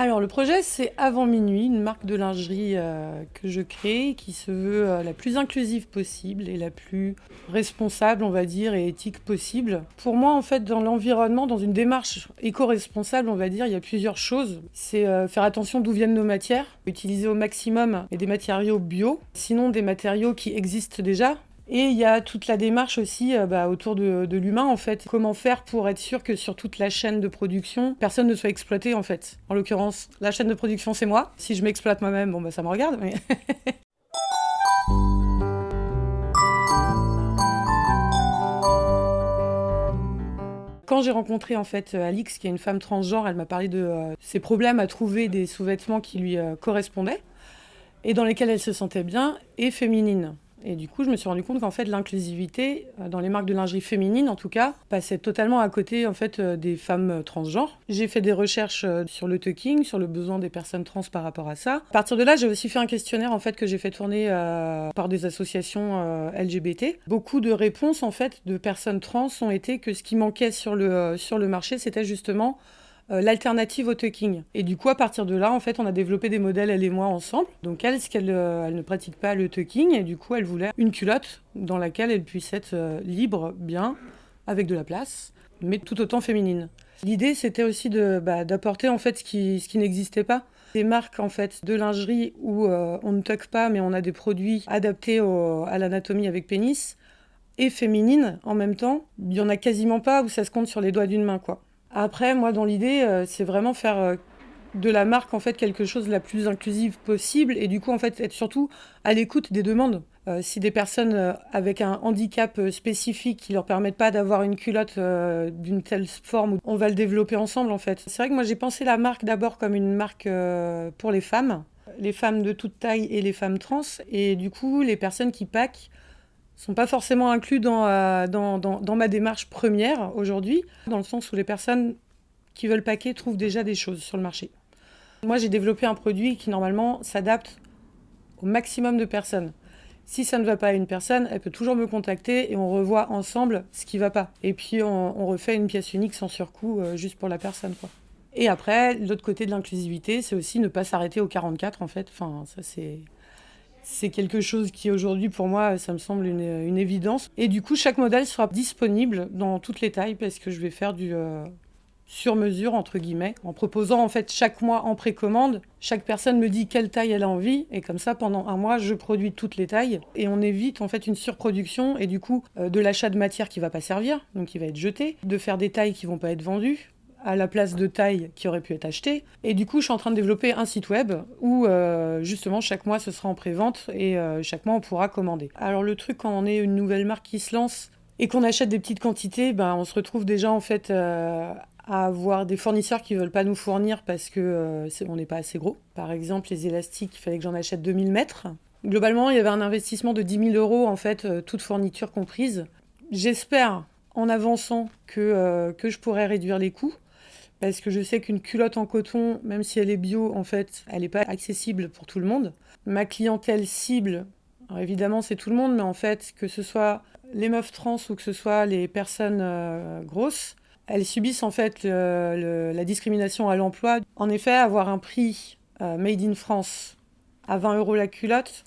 Alors le projet c'est Avant Minuit, une marque de lingerie euh, que je crée qui se veut euh, la plus inclusive possible et la plus responsable on va dire et éthique possible. Pour moi en fait dans l'environnement, dans une démarche éco-responsable on va dire, il y a plusieurs choses. C'est euh, faire attention d'où viennent nos matières, utiliser au maximum des matériaux bio, sinon des matériaux qui existent déjà, et il y a toute la démarche aussi euh, bah, autour de, l'humain, en fait. Comment faire pour être sûr que sur toute la chaîne de production, personne ne soit exploité, en fait. En l'occurrence, la chaîne de production, c'est moi. Si je m'exploite moi-même, bon, bah, ça me regarde. Quand j'ai rencontré en fait Alix, qui est une femme transgenre, elle m'a parlé de euh, ses problèmes à trouver des sous-vêtements qui lui euh, correspondaient et dans lesquels elle se sentait bien et féminine. Et du coup, je me suis rendu compte qu'en fait, l'inclusivité, euh, dans les marques de lingerie féminine en tout cas, passait totalement à côté en fait euh, des femmes euh, transgenres. J'ai fait des recherches sur le tucking, sur le besoin des personnes trans par rapport à ça. À partir de là, j'ai aussi fait un questionnaire en fait que j'ai fait tourner par des associations LGBT. Beaucoup de réponses en fait de personnes trans ont été que ce qui manquait sur le, sur le marché, c'était justement euh, l'alternative au tucking. Et du coup, à partir de là, en fait, on a développé des modèles, elle et moi, ensemble. Donc elle, ce qu'elle euh, elle ne pratique pas le tucking, et du coup, elle voulait une culotte dans laquelle elle puisse être euh, libre, bien, avec de la place, mais tout autant féminine. L'idée, c'était aussi bah, d'apporter en fait ce qui, n'existait pas. Des marques en fait de lingerie où on ne tuck pas, mais on a des produits adaptés à l'anatomie avec pénis et féminine en même temps. Il y en a quasiment pas où ça se compte sur les doigts d'une main, quoi. Après, moi, dans l'idée, euh, c'est vraiment faire euh, de la marque en fait quelque chose de la plus inclusive possible et du coup en fait être surtout à l'écoute des demandes. Euh, si des personnes avec un handicap spécifique qui leur permettent pas d'avoir une culotte d'une telle forme, on va le développer ensemble en fait. C'est vrai que moi j'ai pensé la marque d'abord comme une marque pour les femmes, les femmes de toute taille et les femmes trans et du coup les personnes qui packent sont pas forcément inclus euh, dans, dans, dans, ma démarche première aujourd'hui, dans le sens où les personnes qui veulent paquer trouvent déjà des choses sur le marché. Moi, j'ai développé un produit qui, normalement, s'adapte au maximum de personnes. Si ça ne va pas à une personne, elle peut toujours me contacter et on revoit ensemble ce qui va pas. Et puis, on, refait une pièce unique sans surcoût, euh, juste pour la personne. Quoi. Et après, l'autre côté de l'inclusivité, c'est aussi ne pas s'arrêter au 44, en fait. Enfin, ça, c'est c'est quelque chose qui aujourd'hui pour moi ça me semble une, évidence. Et du coup chaque modèle sera disponible dans toutes les tailles parce que je vais faire du euh, sur mesure entre guillemets en proposant en fait chaque mois en précommande. Chaque personne me dit quelle taille elle a envie et comme ça pendant un mois je produis toutes les tailles et on évite en fait une surproduction et du coup euh, de l'achat de matière qui va pas servir donc qui va être jetée, de faire des tailles qui vont pas être vendues à la place de taille qui aurait pu être achetée. Et du coup, je suis en train de développer un site web où euh, justement chaque mois ce sera en pré-vente et euh, chaque mois on pourra commander. Alors le truc quand on est une nouvelle marque qui se lance et qu'on achète des petites quantités, ben, on se retrouve déjà en fait euh, à avoir des fournisseurs qui veulent pas nous fournir parce que on n'est pas assez gros. Par exemple, les élastiques, il fallait que j'en achète 2000 mètres. Globalement, il y avait un investissement de 10 000 euros en fait, toute fourniture comprise. J'espère en avançant que, que je pourrais réduire les coûts parce que je sais qu'une culotte en coton, même si elle est bio, en fait, elle n'est pas accessible pour tout le monde. Ma clientèle cible, évidemment c'est tout le monde, mais en fait, que ce soit les meufs trans ou que ce soit les personnes euh, grosses, elles subissent en fait la discrimination à l'emploi. En effet, avoir un prix euh, made in France à 20 euros la culotte,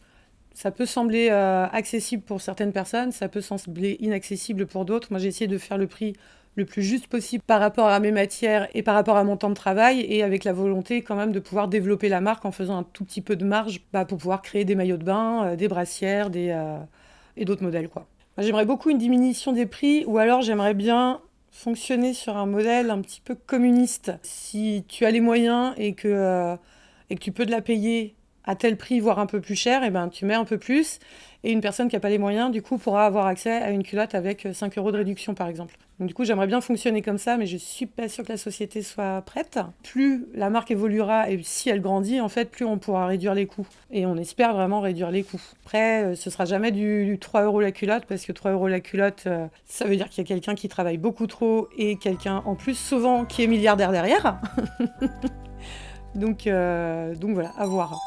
ça peut sembler euh, accessible pour certaines personnes, ça peut sembler inaccessible pour d'autres. Moi, j'ai essayé de faire le prix le plus juste possible par rapport à mes matières et par rapport à mon temps de travail et avec la volonté quand même de pouvoir développer la marque en faisant un tout petit peu de marge bah, pour pouvoir créer des maillots de bain, euh, des brassières des, euh, et d'autres modèles. quoi. J'aimerais beaucoup une diminution des prix ou alors j'aimerais bien fonctionner sur un modèle un petit peu communiste. Si tu as les moyens et que, euh, et que tu peux de la payer à tel prix, voire un peu plus cher, et eh ben tu mets un peu plus. Et une personne qui n'a pas les moyens, du coup, pourra avoir accès à une culotte avec 5 euros de réduction, par exemple. Donc, du coup, j'aimerais bien fonctionner comme ça, mais je suis pas sûre que la société soit prête. Plus la marque évoluera et si elle grandit, en fait, plus on pourra réduire les coûts. Et on espère vraiment réduire les coûts. Après, euh, ce sera jamais du, 3 euros la culotte, parce que 3 euros la culotte, euh, ça veut dire qu'il y a quelqu'un qui travaille beaucoup trop et quelqu'un en plus, souvent, qui est milliardaire derrière. Donc, euh, donc voilà, à voir.